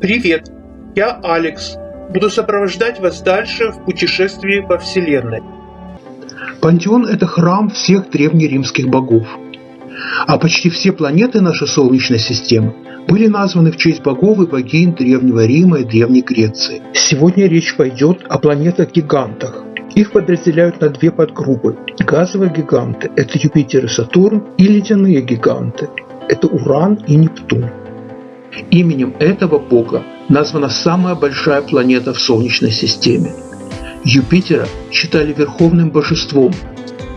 Привет, я Алекс. Буду сопровождать вас дальше в путешествии по Вселенной. Пантеон – это храм всех древнеримских богов. А почти все планеты нашей Солнечной системы были названы в честь богов и богинь Древнего Рима и Древней Греции. Сегодня речь пойдет о планетах-гигантах. Их подразделяют на две подгруппы. Газовые гиганты – это Юпитер и Сатурн, и ледяные гиганты – это Уран и Нептун. Именем этого бога названа самая большая планета в Солнечной системе. Юпитера считали верховным божеством,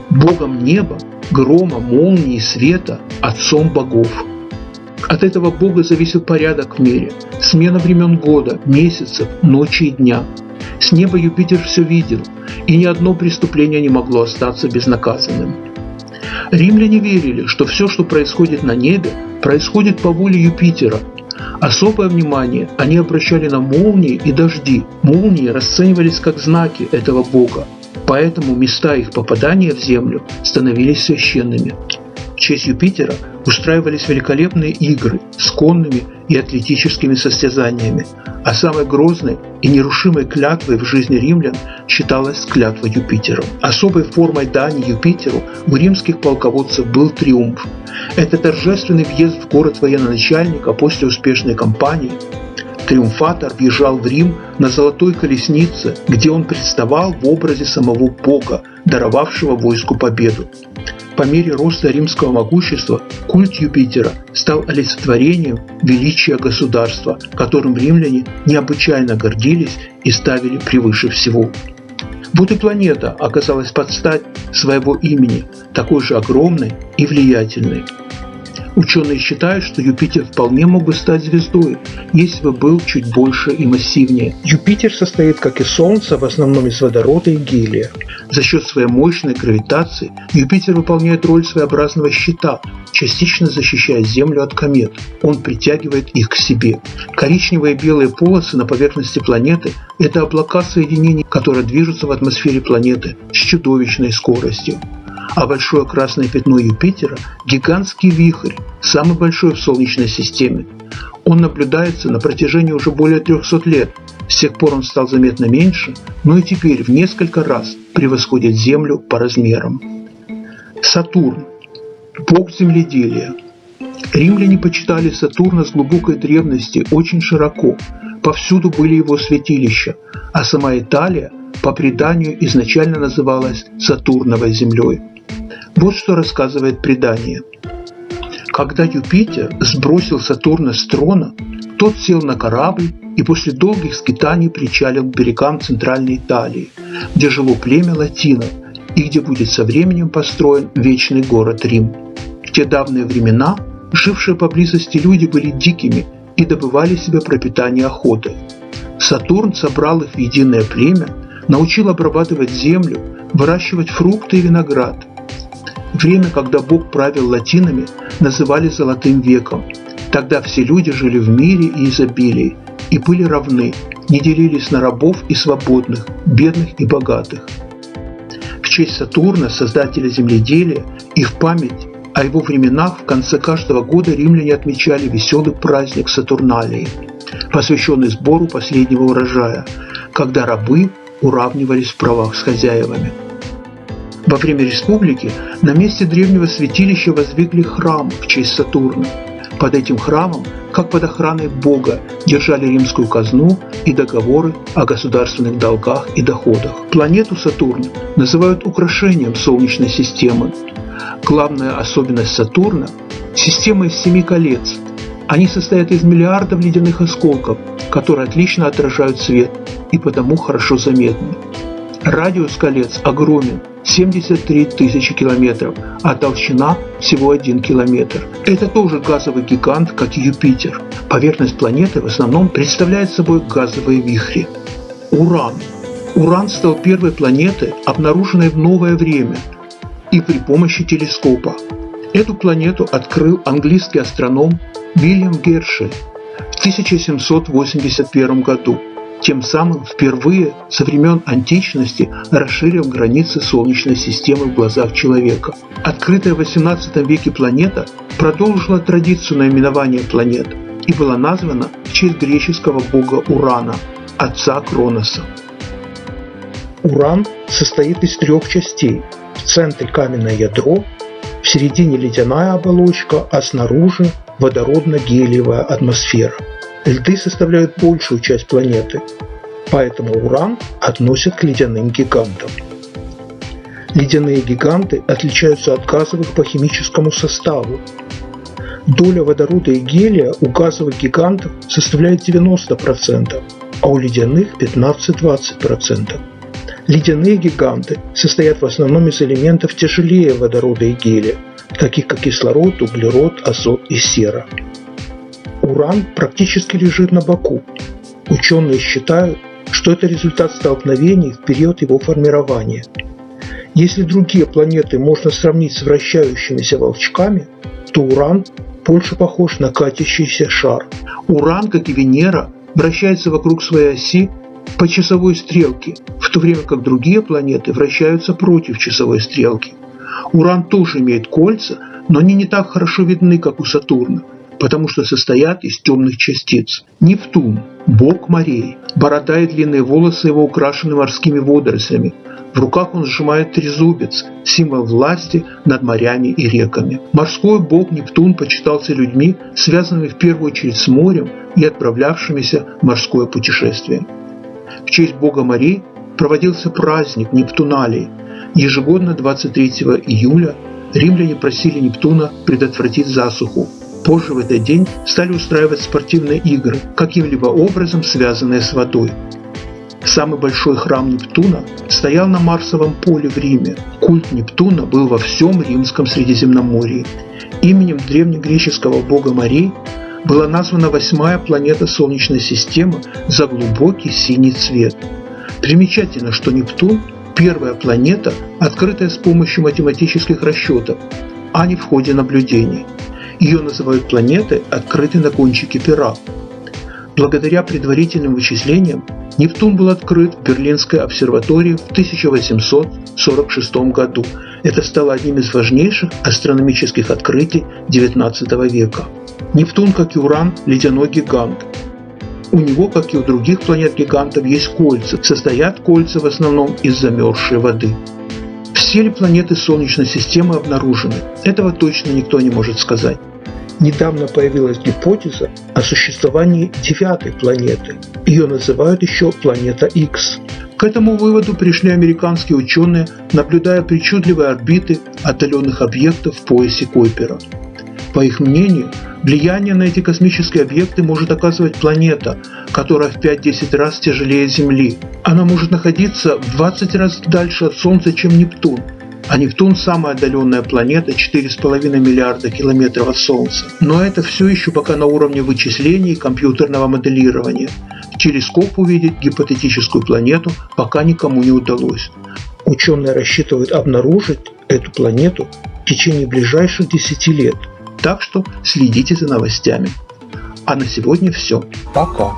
богом неба, грома, молнии, света, отцом богов. От этого бога зависел порядок в мире, смена времен года, месяцев, ночи и дня. С неба Юпитер все видел, и ни одно преступление не могло остаться безнаказанным. Римляне верили, что все, что происходит на небе, происходит по воле Юпитера – Особое внимание они обращали на молнии и дожди. Молнии расценивались как знаки этого бога, поэтому места их попадания в землю становились священными. В честь Юпитера устраивались великолепные игры с конными и атлетическими состязаниями, а самой грозной и нерушимой клятвой в жизни римлян считалась клятва Юпитеру. Особой формой дани Юпитеру у римских полководцев был триумф. Это торжественный въезд в город военачальника после успешной кампании. Триумфатор въезжал в Рим на золотой колеснице, где он представал в образе самого Бога, даровавшего войску победу. По мере роста римского могущества культ Юпитера стал олицетворением величия государства, которым римляне необычайно гордились и ставили превыше всего. И планета оказалась под стать своего имени, такой же огромной и влиятельной. Ученые считают, что Юпитер вполне мог бы стать звездой, если бы был чуть больше и массивнее. Юпитер состоит, как и Солнце, в основном из водорода и гелия. За счет своей мощной гравитации Юпитер выполняет роль своеобразного щита, частично защищая Землю от комет. Он притягивает их к себе. Коричневые и белые полосы на поверхности планеты – это облака соединений, которые движутся в атмосфере планеты с чудовищной скоростью а большое красное пятно Юпитера – гигантский вихрь, самый большой в Солнечной системе. Он наблюдается на протяжении уже более 300 лет. С тех пор он стал заметно меньше, но и теперь в несколько раз превосходит Землю по размерам. Сатурн – бог земледелия. Римляне почитали Сатурна с глубокой древности очень широко. Повсюду были его святилища, а сама Италия по преданию изначально называлась Сатурновой землей. Вот что рассказывает предание. Когда Юпитер сбросил Сатурна с трона, тот сел на корабль и после долгих скитаний причалил к берегам Центральной Италии, где жило племя латинов и где будет со временем построен вечный город Рим. В те давние времена жившие поблизости люди были дикими и добывали себе пропитание охотой. Сатурн собрал их в единое племя, научил обрабатывать землю, выращивать фрукты и виноград – Время, когда Бог правил латинами, называли «золотым веком». Тогда все люди жили в мире и изобилии и были равны, не делились на рабов и свободных, бедных и богатых. В честь Сатурна, создателя земледелия, и в память о его временах в конце каждого года римляне отмечали веселый праздник Сатурналии, посвященный сбору последнего урожая, когда рабы уравнивались в правах с хозяевами. Во время республики на месте древнего святилища воздвигли храм в честь Сатурна. Под этим храмом, как под охраной Бога, держали римскую казну и договоры о государственных долгах и доходах. Планету Сатурн называют украшением Солнечной системы. Главная особенность Сатурна – система из семи колец. Они состоят из миллиардов ледяных осколков, которые отлично отражают свет и потому хорошо заметны. Радиус колец огромен 73 тысячи километров, а толщина всего 1 километр. Это тоже газовый гигант, как и Юпитер. Поверхность планеты в основном представляет собой газовые вихри. Уран. Уран стал первой планетой, обнаруженной в новое время и при помощи телескопа. Эту планету открыл английский астроном Вильям Гершель в 1781 году тем самым впервые со времен античности расширив границы Солнечной системы в глазах человека. Открытая в XVIII веке планета продолжила традицию наименования планет. и была названа в честь греческого бога Урана, отца Кроноса. Уран состоит из трех частей. В центре каменное ядро, в середине ледяная оболочка, а снаружи водородно-гелиевая атмосфера. Льды составляют большую часть планеты, поэтому Уран относят к ледяным гигантам. Ледяные гиганты отличаются от газовых по химическому составу. Доля водорода и гелия у газовых гигантов составляет 90%, а у ледяных 15-20%. Ледяные гиганты состоят в основном из элементов тяжелее водорода и гелия, таких как кислород, углерод, азот и сера. Уран практически лежит на боку. Ученые считают, что это результат столкновений в период его формирования. Если другие планеты можно сравнить с вращающимися волчками, то Уран больше похож на катящийся шар. Уран, как и Венера, вращается вокруг своей оси по часовой стрелке, в то время как другие планеты вращаются против часовой стрелки. Уран тоже имеет кольца, но они не так хорошо видны, как у Сатурна, потому что состоят из темных частиц. Нептун – бог морей. Борода и длинные волосы его украшены морскими водорослями. В руках он сжимает трезубец, символ власти над морями и реками. Морской бог Нептун почитался людьми, связанными в первую очередь с морем и отправлявшимися в морское путешествие. В честь бога морей проводился праздник Нептуналии. Ежегодно 23 июля римляне просили Нептуна предотвратить засуху. Позже в этот день стали устраивать спортивные игры, каким-либо образом связанные с водой. Самый большой храм Нептуна стоял на Марсовом поле в Риме. Культ Нептуна был во всем римском Средиземноморье. Именем древнегреческого бога морей была названа восьмая планета Солнечной системы за глубокий синий цвет. Примечательно, что Нептун – первая планета, открытая с помощью математических расчетов, а не в ходе наблюдений. Ее называют планетой, открытой на кончике пера. Благодаря предварительным вычислениям Нептун был открыт в Берлинской обсерватории в 1846 году. Это стало одним из важнейших астрономических открытий XIX века. Нептун, как и Уран, ледяной гигант. У него, как и у других планет-гигантов, есть кольца. Состоят кольца в основном из замерзшей воды. Все ли планеты Солнечной системы обнаружены? Этого точно никто не может сказать. Недавно появилась гипотеза о существовании девятой планеты. Ее называют еще планета X. К этому выводу пришли американские ученые, наблюдая причудливые орбиты отдаленных объектов в поясе Койпера. По их мнению, влияние на эти космические объекты может оказывать планета, которая в 5-10 раз тяжелее Земли. Она может находиться в 20 раз дальше от Солнца, чем Нептун, а Нептун – самая отдаленная планета, 4,5 миллиарда километров от Солнца. Но это все еще пока на уровне вычислений и компьютерного моделирования. В телескоп увидеть гипотетическую планету пока никому не удалось. Ученые рассчитывают обнаружить эту планету в течение ближайших 10 лет – так что следите за новостями. А на сегодня все. Пока.